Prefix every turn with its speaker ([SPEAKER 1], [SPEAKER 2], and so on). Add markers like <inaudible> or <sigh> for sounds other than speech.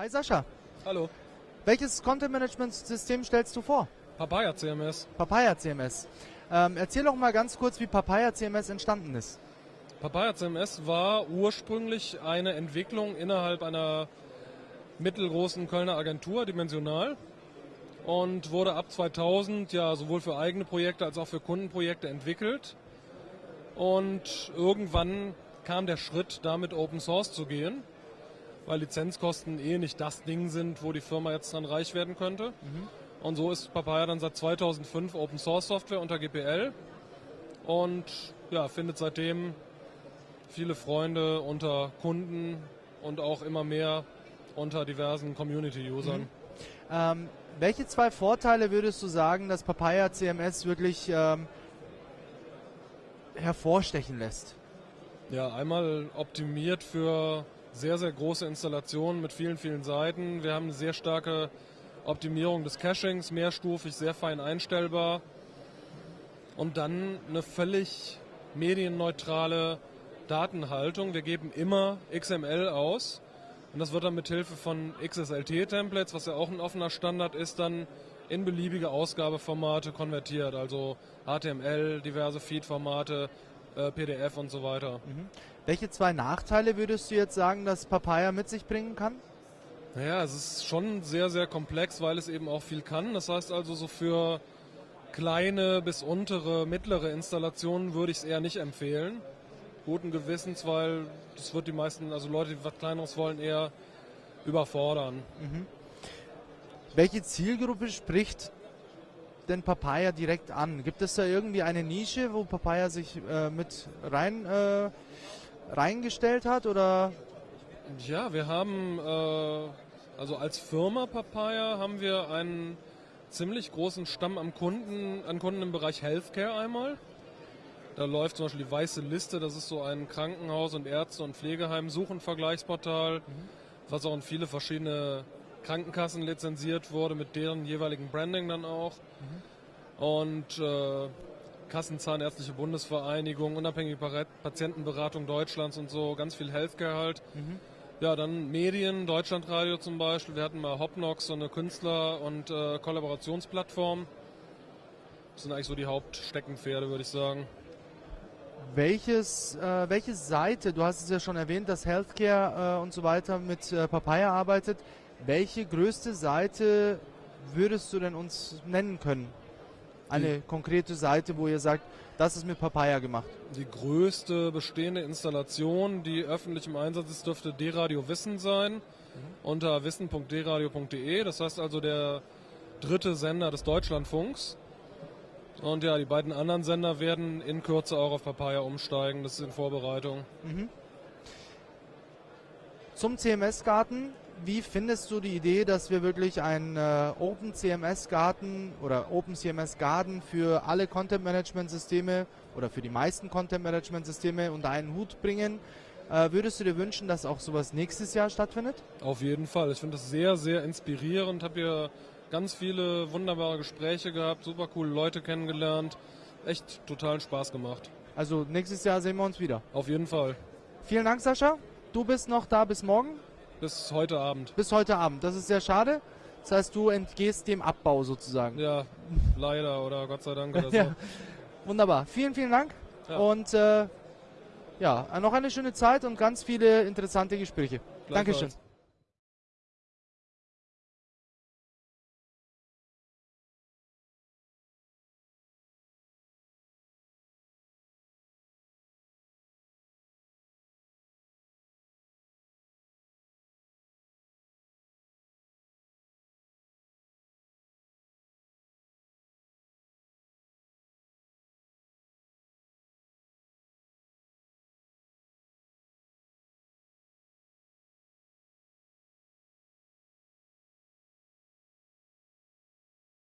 [SPEAKER 1] Hi Sascha.
[SPEAKER 2] Hallo.
[SPEAKER 1] Welches Content-Management-System stellst du vor?
[SPEAKER 2] Papaya CMS.
[SPEAKER 1] Papaya CMS. Ähm, erzähl doch mal ganz kurz, wie Papaya CMS entstanden ist.
[SPEAKER 2] Papaya CMS war ursprünglich eine Entwicklung innerhalb einer mittelgroßen Kölner Agentur, Dimensional, und wurde ab 2000 ja sowohl für eigene Projekte als auch für Kundenprojekte entwickelt. Und irgendwann kam der Schritt, damit Open Source zu gehen, weil Lizenzkosten eh nicht das Ding sind, wo die Firma jetzt dran reich werden könnte. Mhm. Und so ist Papaya dann seit 2005 Open Source Software unter GPL und ja, findet seitdem viele Freunde unter Kunden und auch immer mehr unter diversen Community-Usern.
[SPEAKER 1] Mhm. Ähm, welche zwei Vorteile würdest du sagen, dass Papaya CMS wirklich ähm, hervorstechen lässt?
[SPEAKER 2] Ja, einmal optimiert für sehr, sehr große Installationen mit vielen, vielen Seiten. Wir haben eine sehr starke Optimierung des Cachings, mehrstufig, sehr fein einstellbar. Und dann eine völlig medienneutrale Datenhaltung. Wir geben immer XML aus und das wird dann mit Hilfe von XSLT-Templates, was ja auch ein offener Standard ist, dann in beliebige Ausgabeformate konvertiert. Also HTML, diverse Feed-Formate, äh, PDF und so weiter. Mhm.
[SPEAKER 1] Welche zwei Nachteile würdest du jetzt sagen, dass Papaya mit sich bringen kann?
[SPEAKER 2] Naja, es ist schon sehr, sehr komplex, weil es eben auch viel kann. Das heißt also, so für kleine bis untere, mittlere Installationen würde ich es eher nicht empfehlen. Guten Gewissens, weil das wird die meisten, also Leute, die was Kleineres wollen, eher überfordern. Mhm.
[SPEAKER 1] Welche Zielgruppe spricht denn Papaya direkt an? Gibt es da irgendwie eine Nische, wo Papaya sich äh, mit rein äh, reingestellt hat oder
[SPEAKER 2] ja, wir haben, äh, also als Firma Papaya haben wir einen ziemlich großen Stamm am Kunden, an Kunden im Bereich Healthcare einmal. Da läuft zum Beispiel die Weiße Liste, das ist so ein Krankenhaus- und Ärzte- und Pflegeheim-Suchenvergleichsportal, mhm. was auch in viele verschiedene Krankenkassen lizenziert wurde, mit deren jeweiligen Branding dann auch. Mhm. Und äh, Kassenzahnärztliche Bundesvereinigung, Unabhängige Patientenberatung Deutschlands und so, ganz viel Healthcare halt. Mhm. Ja, dann Medien, Deutschlandradio zum Beispiel. Wir hatten mal Hopnox, so eine Künstler- und äh, Kollaborationsplattform. Das sind eigentlich so die Hauptsteckenpferde, würde ich sagen.
[SPEAKER 1] Welches, äh, welche Seite, du hast es ja schon erwähnt, dass Healthcare äh, und so weiter mit äh, Papaya arbeitet. Welche größte Seite würdest du denn uns nennen können? Eine konkrete Seite, wo ihr sagt, das ist mit Papaya gemacht.
[SPEAKER 2] Die größte bestehende Installation, die öffentlich im Einsatz ist, dürfte D-Radio Wissen sein, mhm. unter wissen.dradio.de. Das heißt also der dritte Sender des Deutschlandfunks. Und ja, die beiden anderen Sender werden in Kürze auch auf Papaya umsteigen. Das ist in Vorbereitung. Mhm.
[SPEAKER 1] Zum CMS-Garten wie findest du die Idee, dass wir wirklich einen äh, Open CMS Garten oder Open CMS Garden für alle Content Management Systeme oder für die meisten Content Management Systeme unter einen Hut bringen? Äh, würdest du dir wünschen, dass auch sowas nächstes Jahr stattfindet?
[SPEAKER 2] Auf jeden Fall. Ich finde das sehr, sehr inspirierend. Habe hier ganz viele wunderbare Gespräche gehabt, super coole Leute kennengelernt. Echt totalen Spaß gemacht.
[SPEAKER 1] Also nächstes Jahr sehen wir uns wieder.
[SPEAKER 2] Auf jeden Fall.
[SPEAKER 1] Vielen Dank, Sascha. Du bist noch da bis morgen?
[SPEAKER 2] Bis heute Abend.
[SPEAKER 1] Bis heute Abend. Das ist sehr schade. Das heißt, du entgehst dem Abbau sozusagen.
[SPEAKER 2] Ja, leider oder Gott sei Dank oder <laughs> so. ja.
[SPEAKER 1] Wunderbar. Vielen, vielen Dank. Ja. Und äh, ja, noch eine schöne Zeit und ganz viele interessante Gespräche. Dankeschön.